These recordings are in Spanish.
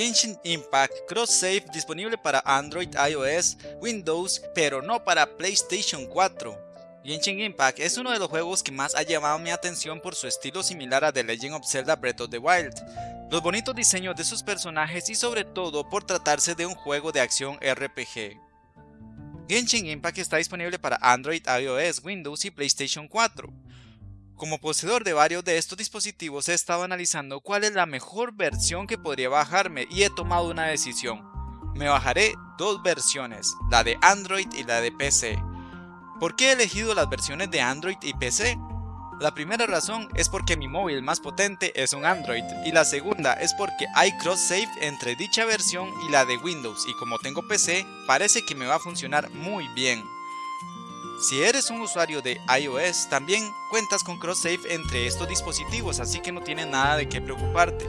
Genshin Impact Cross Save disponible para Android, iOS, Windows, pero no para PlayStation 4. Genshin Impact es uno de los juegos que más ha llamado mi atención por su estilo similar a The Legend of Zelda Breath of the Wild, los bonitos diseños de sus personajes y sobre todo por tratarse de un juego de acción RPG. Genshin Impact está disponible para Android, iOS, Windows y PlayStation 4. Como poseedor de varios de estos dispositivos he estado analizando cuál es la mejor versión que podría bajarme y he tomado una decisión. Me bajaré dos versiones, la de Android y la de PC. ¿Por qué he elegido las versiones de Android y PC? La primera razón es porque mi móvil más potente es un Android y la segunda es porque hay cross-save entre dicha versión y la de Windows y como tengo PC parece que me va a funcionar muy bien. Si eres un usuario de iOS, también cuentas con cross-save entre estos dispositivos, así que no tienes nada de qué preocuparte.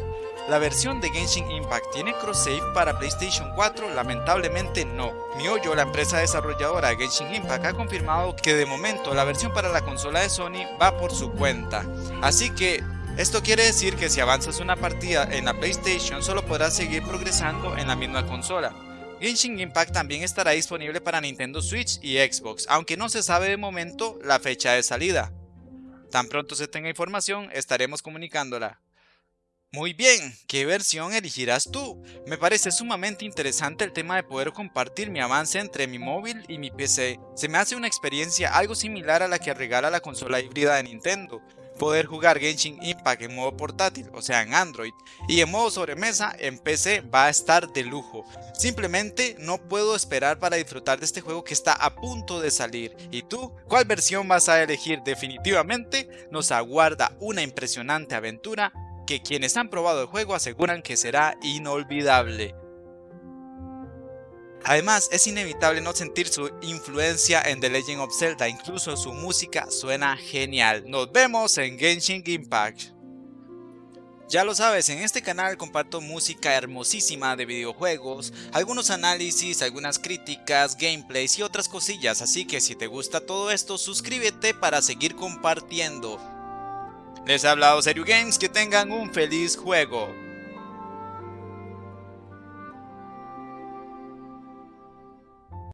La versión de Genshin Impact tiene cross-save para PlayStation 4, lamentablemente no. MiHoYo, la empresa desarrolladora de Genshin Impact, ha confirmado que de momento la versión para la consola de Sony va por su cuenta. Así que esto quiere decir que si avanzas una partida en la PlayStation solo podrás seguir progresando en la misma consola. Genshin Impact también estará disponible para Nintendo Switch y Xbox, aunque no se sabe de momento la fecha de salida. Tan pronto se tenga información, estaremos comunicándola. Muy bien, ¿qué versión elegirás tú? Me parece sumamente interesante el tema de poder compartir mi avance entre mi móvil y mi PC. Se me hace una experiencia algo similar a la que regala la consola híbrida de Nintendo, poder jugar Genshin Impact en modo portátil, o sea en Android, y en modo sobremesa en PC va a estar de lujo. Simplemente no puedo esperar para disfrutar de este juego que está a punto de salir. ¿Y tú? ¿Cuál versión vas a elegir? Definitivamente nos aguarda una impresionante aventura que quienes han probado el juego aseguran que será inolvidable. Además, es inevitable no sentir su influencia en The Legend of Zelda, incluso su música suena genial. Nos vemos en Genshin Impact. Ya lo sabes, en este canal comparto música hermosísima de videojuegos, algunos análisis, algunas críticas, gameplays y otras cosillas, así que si te gusta todo esto suscríbete para seguir compartiendo. Les ha hablado Serio Games, que tengan un feliz juego.